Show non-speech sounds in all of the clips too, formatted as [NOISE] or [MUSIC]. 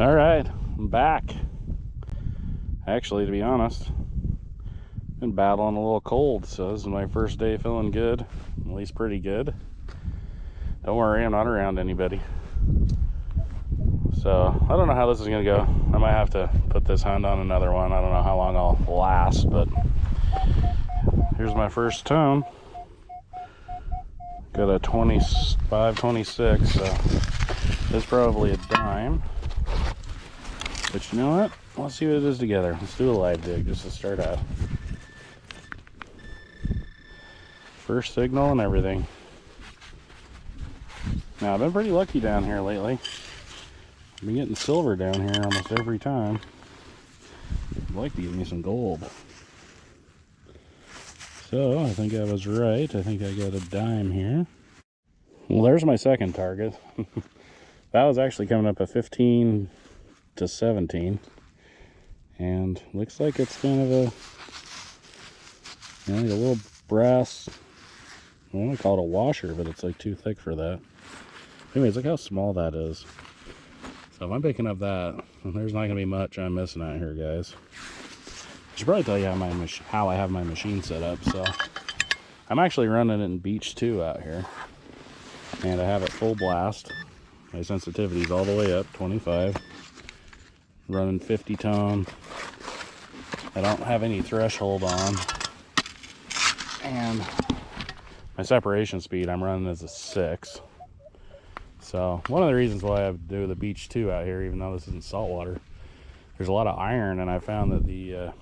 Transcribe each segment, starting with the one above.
All right, I'm back. Actually, to be honest, been battling a little cold, so this is my first day feeling good, at least pretty good. Don't worry, I'm not around anybody. So, I don't know how this is gonna go. I might have to put this hunt on another one. I don't know how long I'll last, but here's my first tone. Got a 25, 26, so it's probably a dime. But you know what? Let's see what it is together. Let's do a live dig just to start out. First signal and everything. Now, I've been pretty lucky down here lately. I've been getting silver down here almost every time. I'd like to give me some gold. So, I think I was right. I think I got a dime here. Well, there's my second target. [LAUGHS] that was actually coming up at 15 to 17. And looks like it's kind of a, you know, a little brass, I want to call it a washer, but it's like too thick for that. Anyways, look how small that is. So if I'm picking up that, [LAUGHS] there's not to be much I'm missing out here, guys. I should probably tell you how, my how I have my machine set up. So I'm actually running it in Beach 2 out here. And I have it full blast. My sensitivity's all the way up, 25. Running 50 tone. I don't have any threshold on. And my separation speed, I'm running as a 6. So one of the reasons why I do the beach 2 out here, even though this isn't saltwater, there's a lot of iron and I found that the uh,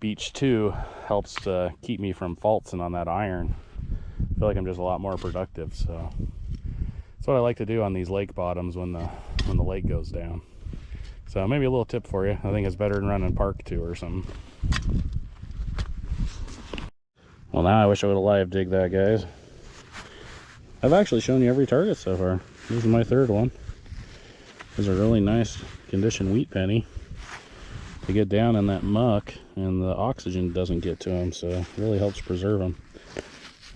beach 2 helps uh, keep me from faulting on that iron. I feel like I'm just a lot more productive. So that's what I like to do on these lake bottoms when the when the lake goes down. So maybe a little tip for you. I think it's better than running park 2 or something. Well, now I wish I would have live dig that, guys. I've actually shown you every target so far. This is my third one. This is a really nice condition wheat penny. They get down in that muck and the oxygen doesn't get to them, so it really helps preserve them.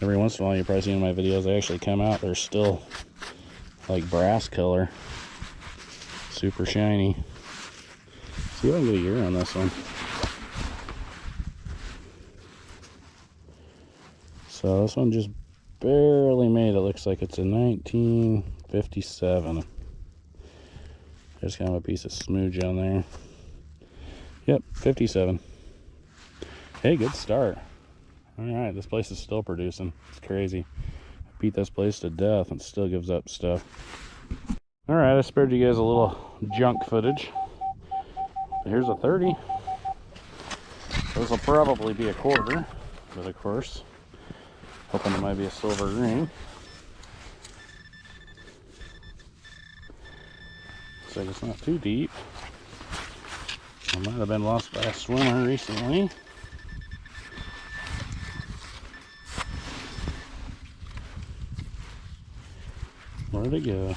Every once in a while, you probably see in my videos, they actually come out, they're still like brass color. Super shiny. Get a year on this one. So this one just barely made it. Looks like it's a 19 57. There's kind of a piece of smooge on there. Yep, 57. Hey, good start. All right, this place is still producing. It's crazy. I beat this place to death and still gives up stuff. All right, I spared you guys a little junk footage. Here's a 30. This will probably be a quarter, but of course, hoping it might be a silver ring. Looks like it's not too deep. I might have been lost by a swimmer recently. Where'd it go?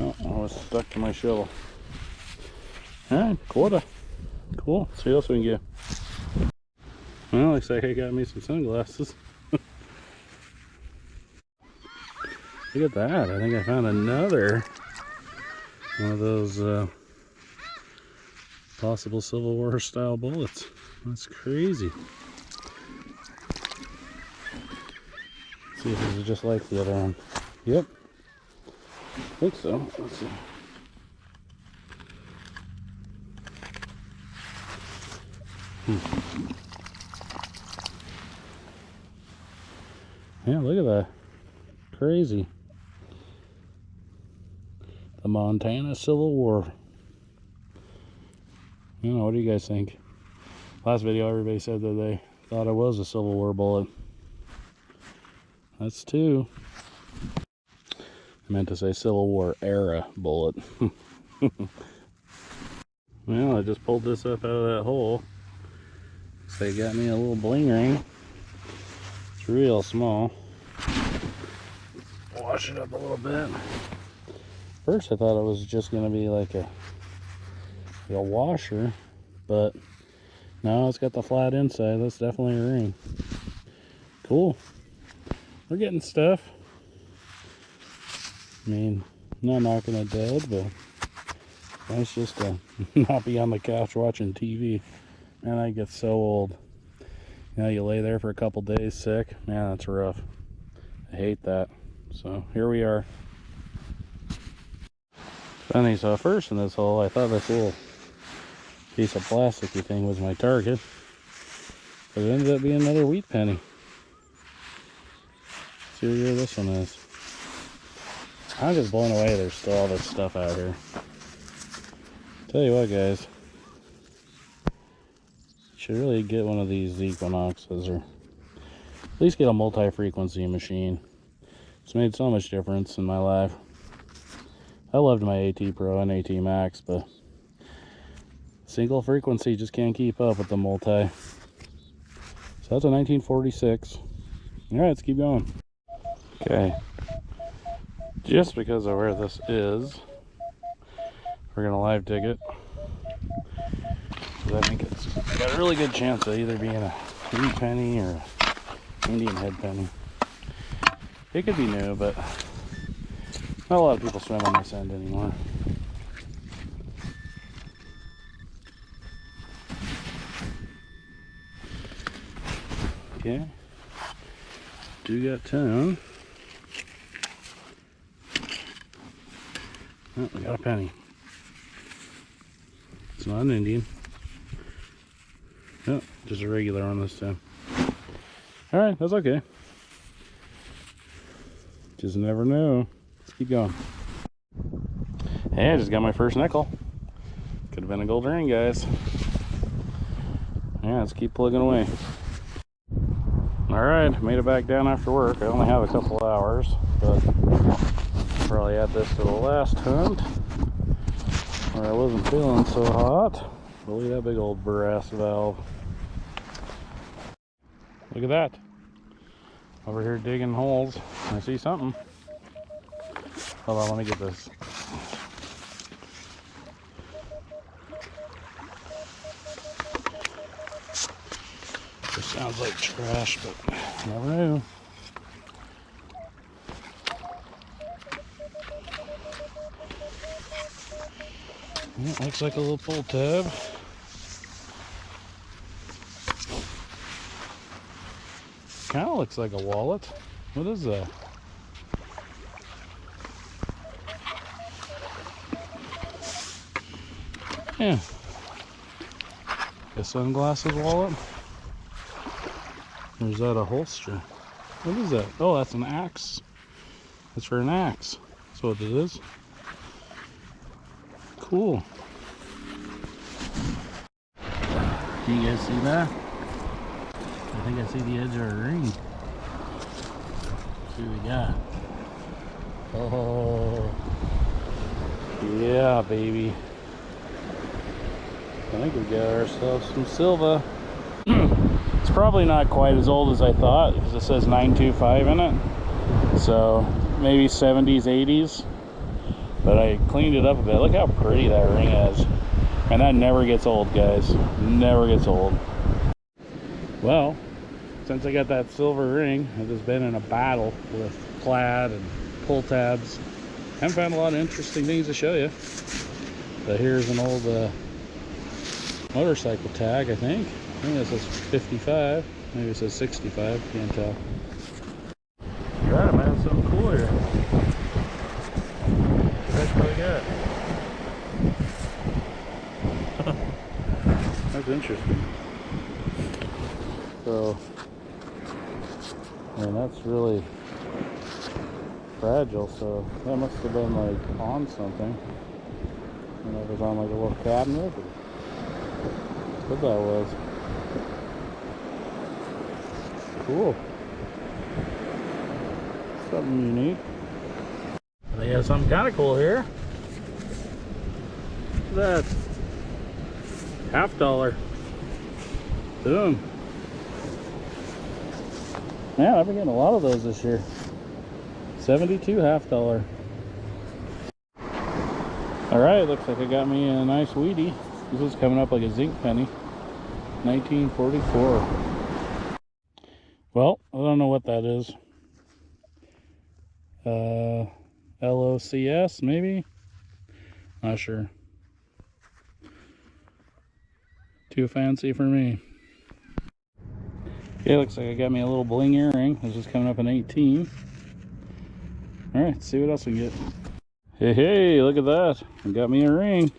Oh, I was stuck to my shovel. Alright, quarter. Cool. see what else we can get. Well, looks like I got me some sunglasses. [LAUGHS] Look at that. I think I found another one of those uh, possible Civil War style bullets. That's crazy. Let's see if is just like the other one. Yep. I think so. Let's see. Hmm. Yeah, look at that. Crazy the Montana Civil War. You know, what do you guys think? Last video, everybody said that they thought it was a Civil War bullet. That's two. I meant to say Civil War era bullet. [LAUGHS] well, I just pulled this up out of that hole. They got me a little bling ring. It's real small. Wash it up a little bit. First I thought it was just going to be like a, a washer, but no, it's got the flat inside. That's definitely a ring. Cool. We're getting stuff. I mean, not knocking it dead, but nice just to [LAUGHS] not be on the couch watching TV. Man, I get so old. You know, you lay there for a couple days sick. Man, that's rough. I hate that. So here we are. Funny, so first in this hole, I thought this little piece of plasticky thing was my target. But it ended up being another wheat penny. Let's see where this one is. I'm just blown away there's still all this stuff out here. Tell you what guys, should really get one of these Equinoxes or at least get a multi-frequency machine. It's made so much difference in my life. I loved my AT Pro and AT Max, but single frequency just can't keep up with the multi. So that's a 1946. All right, let's keep going. Okay, just because of where this is, we're gonna live dig it. I think it's got a really good chance of either being a wheat penny or Indian head penny. It could be new, but not a lot of people swim on this end anymore. Okay. Do got tone. Oh, we got a penny. It's not an Indian. Just a regular on this time. Alright, that's okay. Just never know. Let's keep going. Hey, I just got my first nickel. Could have been a gold ring, guys. Yeah, let's keep plugging away. Alright, made it back down after work. I only have a couple hours, but probably add this to the last hunt where I wasn't feeling so hot. Look at that big old brass valve. Look at that. Over here digging holes. I see something. Hold on, let me get this. This sounds like trash, but never know. Looks like a little pull tab. Kind of looks like a wallet. What is that? Yeah. A sunglasses wallet? Or is that a holster? What is that? Oh, that's an axe. That's for an axe. That's what it is. Cool. Do you guys see that? I think I see the edge of a ring. We got. Oh, yeah, baby. I think we got ourselves some Silva. [CLEARS THROAT] it's probably not quite as old as I thought because it says 925 in it. So maybe 70s, 80s. But I cleaned it up a bit. Look how pretty that ring is. And that never gets old, guys. Never gets old. Well, since I got that silver ring, I've just been in a battle with plaid and pull tabs. Haven't found a lot of interesting things to show you. But here's an old uh, motorcycle tag, I think. I think it says 55. Maybe it says 65. Can't tell. You got it, man. Something cool here. That's what I got. [LAUGHS] That's interesting. So, and that's really fragile, so that must have been like on something. And it was on like a little cabinet what that was. Cool. Something unique. They have something kind of cool here. That. Half dollar. Boom. Man, I've been getting a lot of those this year. 72 half dollar. Alright, looks like I got me a nice weedy. This is coming up like a zinc penny. 1944. Well, I don't know what that is. Uh, LOCS, maybe? Not sure. Too fancy for me. Okay, looks like I got me a little bling earring. This is coming up in 18. All right, see what else we get. Hey, hey, look at that. I got me a ring.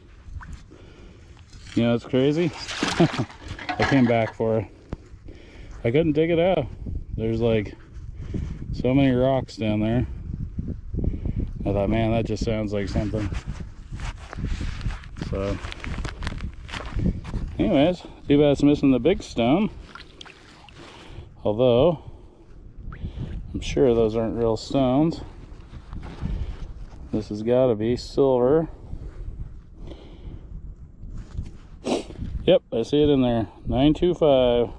You know, it's crazy. [LAUGHS] I came back for it. I couldn't dig it out. There's like so many rocks down there. I thought, man, that just sounds like something. So, anyways, too bad it's missing the big stone. Although, I'm sure those aren't real stones. This has got to be silver. Yep, I see it in there. 925.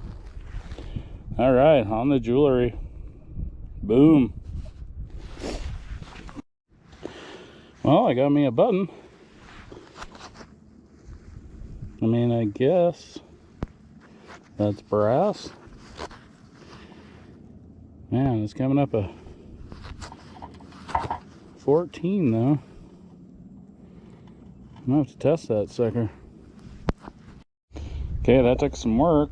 All right, on the jewelry. Boom. Well, I got me a button. I mean, I guess that's brass. Man, it's coming up a 14 though. I'm gonna have to test that sucker. Okay, that took some work,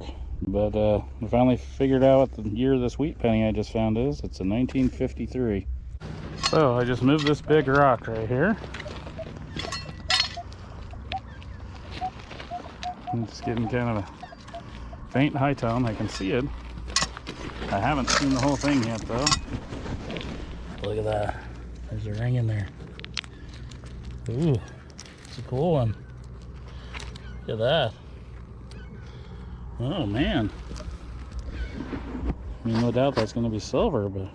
but uh, we finally figured out what the year this wheat penny I just found is. It's a 1953. So I just moved this big rock right here. Just getting kind of a faint high tone. I can see it. I haven't seen the whole thing yet though. Look at that. There's a ring in there. Ooh, it's a cool one. Look at that. Oh man. I mean, no doubt that's going to be silver, but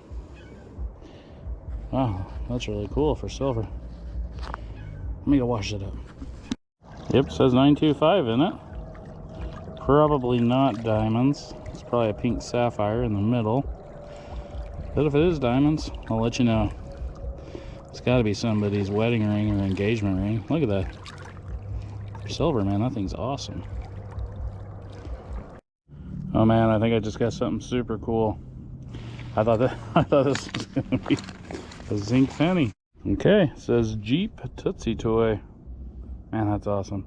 wow, that's really cool for silver. Let me go wash it up. Yep, says 925 in it. Probably not diamonds. Probably a pink sapphire in the middle. But if it is diamonds, I'll let you know. It's got to be somebody's wedding ring or engagement ring. Look at that. Silver, man, that thing's awesome. Oh man, I think I just got something super cool. I thought that [LAUGHS] I thought this was gonna be a zinc penny. Okay, says Jeep Tootsie Toy. Man, that's awesome.